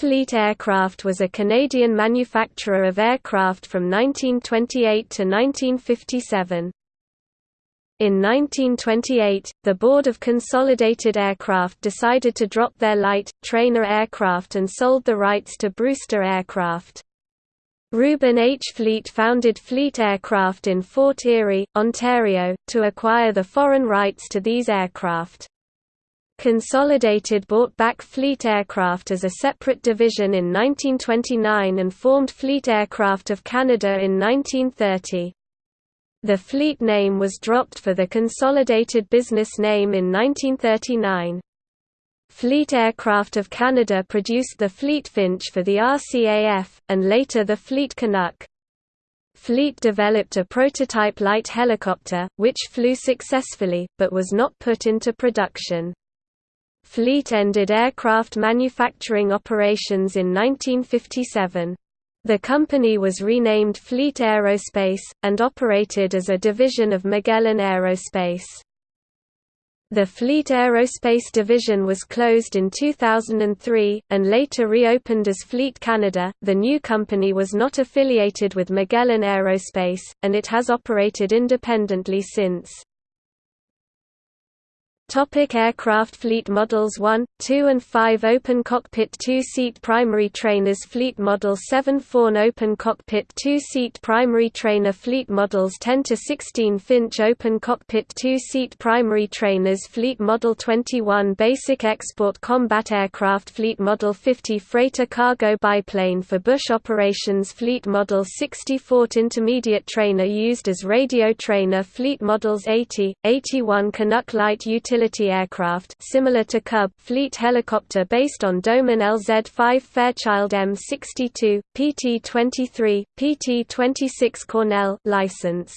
Fleet Aircraft was a Canadian manufacturer of aircraft from 1928 to 1957. In 1928, the Board of Consolidated Aircraft decided to drop their light, trainer aircraft and sold the rights to Brewster Aircraft. Reuben H. Fleet founded Fleet Aircraft in Fort Erie, Ontario, to acquire the foreign rights to these aircraft. Consolidated bought back Fleet Aircraft as a separate division in 1929 and formed Fleet Aircraft of Canada in 1930. The Fleet name was dropped for the consolidated business name in 1939. Fleet Aircraft of Canada produced the Fleet Finch for the RCAF, and later the Fleet Canuck. Fleet developed a prototype light helicopter, which flew successfully, but was not put into production. Fleet ended aircraft manufacturing operations in 1957. The company was renamed Fleet Aerospace, and operated as a division of Magellan Aerospace. The Fleet Aerospace division was closed in 2003, and later reopened as Fleet Canada. The new company was not affiliated with Magellan Aerospace, and it has operated independently since. Topic aircraft Fleet Models 1, 2 and 5 Open cockpit 2-seat primary trainers Fleet Model 7 Fawn Open cockpit 2-seat primary trainer Fleet Models 10 to 16 Finch Open cockpit 2-seat primary trainers Fleet Model 21 Basic export combat aircraft Fleet Model 50 Freighter cargo biplane for bush operations Fleet Model 60 Fort intermediate trainer used as radio trainer Fleet Models 80, 81 Canuck light utility utility aircraft similar to Cub fleet helicopter based on Doman LZ-5 Fairchild M62, PT-23, PT-26 Cornell license.